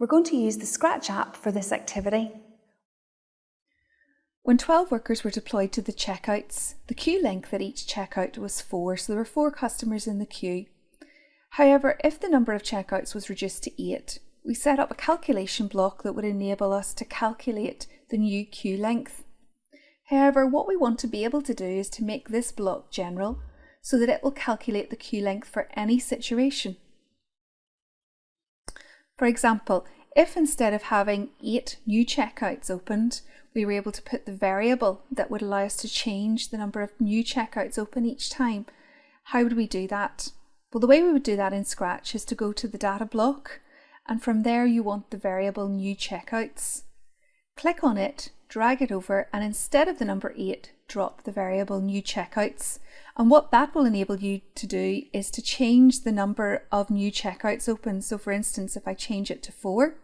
We're going to use the Scratch app for this activity. When 12 workers were deployed to the checkouts, the queue length at each checkout was 4, so there were 4 customers in the queue. However, if the number of checkouts was reduced to 8, we set up a calculation block that would enable us to calculate the new queue length. However, what we want to be able to do is to make this block general so that it will calculate the queue length for any situation. For example, if instead of having eight new checkouts opened, we were able to put the variable that would allow us to change the number of new checkouts open each time, how would we do that? Well, the way we would do that in Scratch is to go to the data block, and from there you want the variable new checkouts. Click on it, drag it over, and instead of the number 8, drop the variable new checkouts. And what that will enable you to do is to change the number of new checkouts open. So for instance, if I change it to 4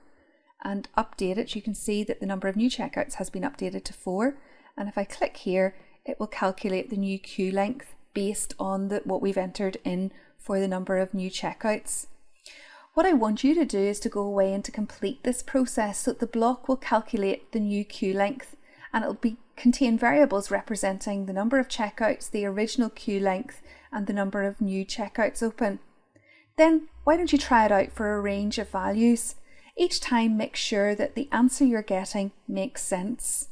and update it, you can see that the number of new checkouts has been updated to 4. And if I click here, it will calculate the new queue length based on the, what we've entered in for the number of new checkouts. What I want you to do is to go away and to complete this process so that the block will calculate the new queue length and it'll be contain variables representing the number of checkouts, the original queue length and the number of new checkouts open. Then why don't you try it out for a range of values. Each time make sure that the answer you're getting makes sense.